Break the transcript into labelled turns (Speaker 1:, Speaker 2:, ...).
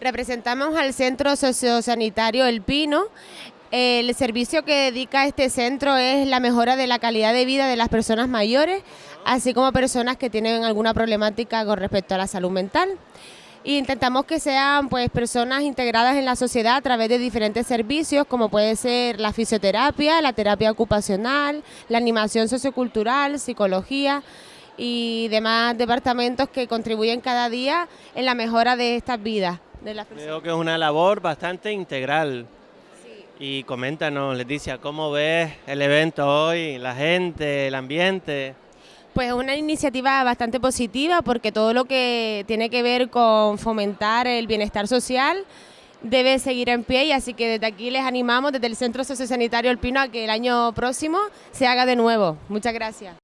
Speaker 1: Representamos al Centro Sociosanitario El Pino. El servicio que dedica este centro es la mejora de la calidad de vida de las personas mayores, así como personas que tienen alguna problemática con respecto a la salud mental. E intentamos que sean pues personas integradas en la sociedad a través de diferentes servicios como puede ser la fisioterapia, la terapia ocupacional, la animación sociocultural, psicología y demás departamentos que contribuyen cada día en la mejora de estas vidas.
Speaker 2: Creo que es una labor bastante integral. Y coméntanos, Leticia, ¿cómo ves el evento hoy, la gente, el ambiente?
Speaker 1: Pues es una iniciativa bastante positiva porque todo lo que tiene que ver con fomentar el bienestar social debe seguir en pie y así que desde aquí les animamos desde el Centro Sociosanitario El Pino a que el año próximo se haga de nuevo. Muchas gracias.